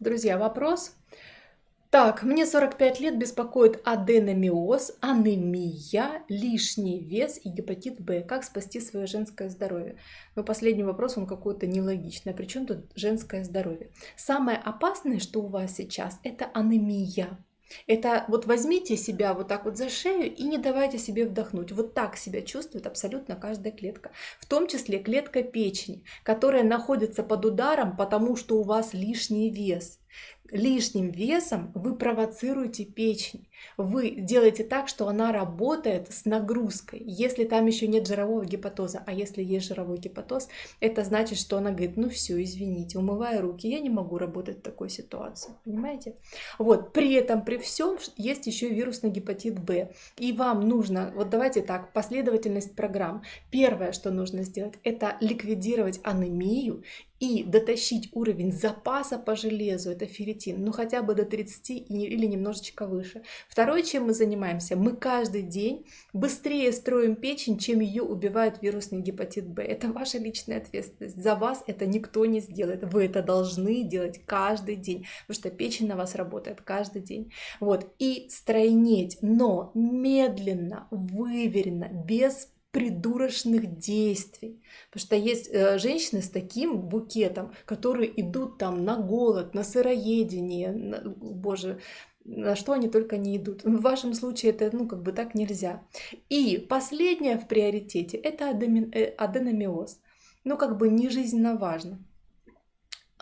Друзья, вопрос. Так, мне 45 лет, беспокоит аденомиоз, анемия, лишний вес и гепатит Б. Как спасти свое женское здоровье? Но последний вопрос, он какой-то нелогичный. А при чем тут женское здоровье? Самое опасное, что у вас сейчас, это анемия. Это вот возьмите себя вот так вот за шею и не давайте себе вдохнуть. Вот так себя чувствует абсолютно каждая клетка. В том числе клетка печени, которая находится под ударом, потому что у вас лишний вес лишним весом вы провоцируете печень. Вы делаете так, что она работает с нагрузкой. Если там еще нет жирового гепатоза, а если есть жировой гепатоз, это значит, что она говорит, ну все, извините, умывая руки, я не могу работать в такой ситуации. Понимаете? Вот, при этом, при всем, есть еще вирусный гепатит Б. И вам нужно, вот давайте так, последовательность программ. Первое, что нужно сделать, это ликвидировать анемию и дотащить уровень запаса по железу, это ферритин, ну хотя бы до 30 или немножечко выше. Второе, чем мы занимаемся, мы каждый день быстрее строим печень, чем ее убивает вирусный гепатит Б. Это ваша личная ответственность. За вас это никто не сделает. Вы это должны делать каждый день, потому что печень на вас работает каждый день. Вот. И стройнеть, но медленно, выверенно, без придурочных действий. Потому что есть э, женщины с таким букетом, которые идут там на голод, на сыроедение, на, боже, на что они только не идут. В вашем случае это, ну, как бы так нельзя. И последнее в приоритете – это э, аденомиоз. Ну, как бы не жизненно важно.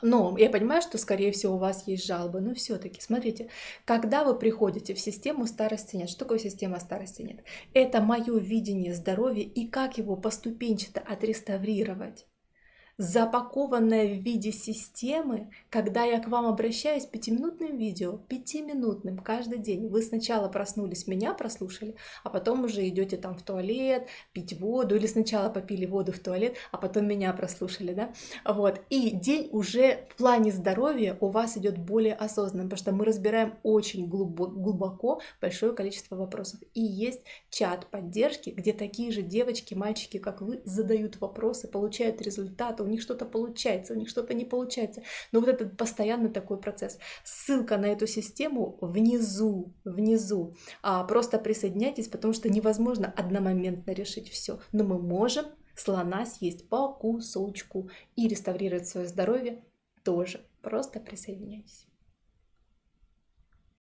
Но я понимаю, что, скорее всего, у вас есть жалобы, но все-таки, смотрите, когда вы приходите в систему старости нет, что такое система старости нет? Это мое видение здоровья и как его поступенчато отреставрировать запакованная в виде системы, когда я к вам обращаюсь пятиминутным видео, пятиминутным каждый день. Вы сначала проснулись, меня прослушали, а потом уже идете там в туалет, пить воду, или сначала попили воду в туалет, а потом меня прослушали, да? Вот. И день уже в плане здоровья у вас идет более осознанным, потому что мы разбираем очень глубоко большое количество вопросов. И есть чат поддержки, где такие же девочки, мальчики, как вы, задают вопросы, получают результаты, них что-то получается, у них что-то не получается. Но вот этот постоянный такой процесс. Ссылка на эту систему внизу, внизу. А, просто присоединяйтесь, потому что невозможно одномоментно решить все. Но мы можем слона съесть по кусочку и реставрировать свое здоровье тоже. Просто присоединяйтесь.